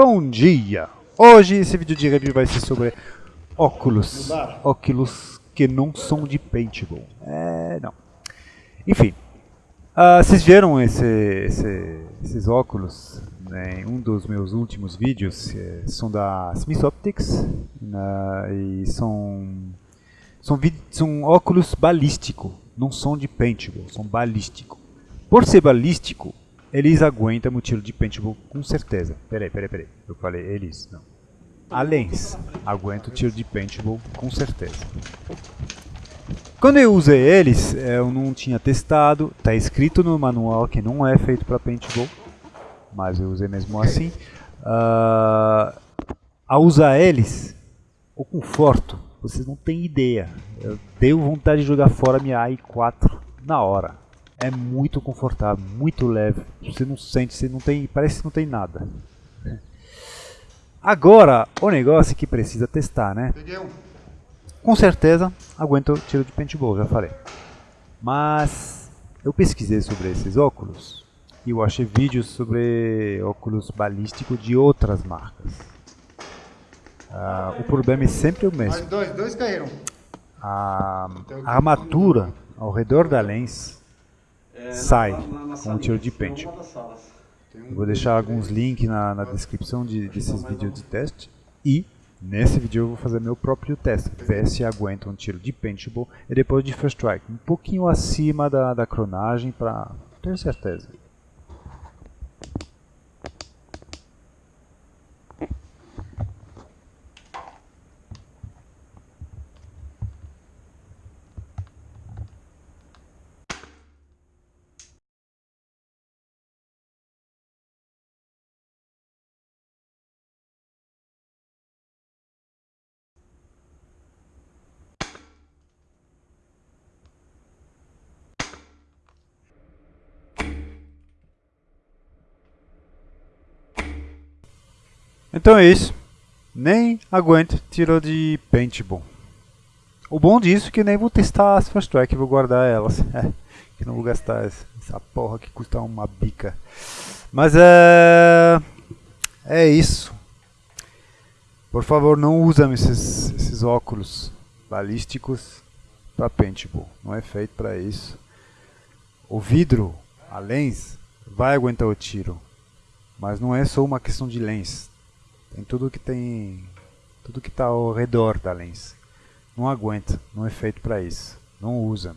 Bom dia! Hoje esse vídeo de review vai ser sobre óculos. Óculos que não são de paintball. É, não. Enfim, uh, vocês viram esse, esse, esses óculos né, em um dos meus últimos vídeos. É, são da Smith Optics né, e são, são, são óculos balístico. Não são de paintball, são balístico. Por ser balístico, eles aguentam o tiro de paintball com certeza. Peraí, peraí, peraí. Eu falei eles, não. A lens aguenta o tiro de paintball com certeza. Quando eu usei eles, eu não tinha testado. Está escrito no manual que não é feito para paintball, mas eu usei mesmo assim. Uh, a usar eles, o conforto, vocês não têm ideia. Eu dei vontade de jogar fora minha AI4 na hora é muito confortável, muito leve. Você não sente, você não tem, parece que não tem nada. Agora, o negócio que precisa testar, né? Com certeza, aguenta o tiro de paintball, já falei. Mas eu pesquisei sobre esses óculos e eu achei vídeos sobre óculos balísticos de outras marcas. Ah, o problema é sempre o mesmo. Dois, dois caíram. A, a armatura ao redor da lens sai com o tiro de pente. vou deixar alguns links na, na descrição de, desses vídeos de teste. E nesse vídeo eu vou fazer meu próprio teste, ver se aguenta um tiro de paintball e depois de first strike, um pouquinho acima da, da cronagem para ter certeza. Então é isso. Nem aguento tiro de paintball. O bom disso é que nem vou testar as Fast Track, vou guardar elas. Que não vou gastar essa porra que custa uma bica. Mas é... É isso. Por favor, não usem esses, esses óculos balísticos para paintball. Não é feito para isso. O vidro, a lens, vai aguentar o tiro. Mas não é só uma questão de lens. Tem tudo que tem. Tudo que está ao redor da lens. Não aguenta, não é feito para isso. Não usa.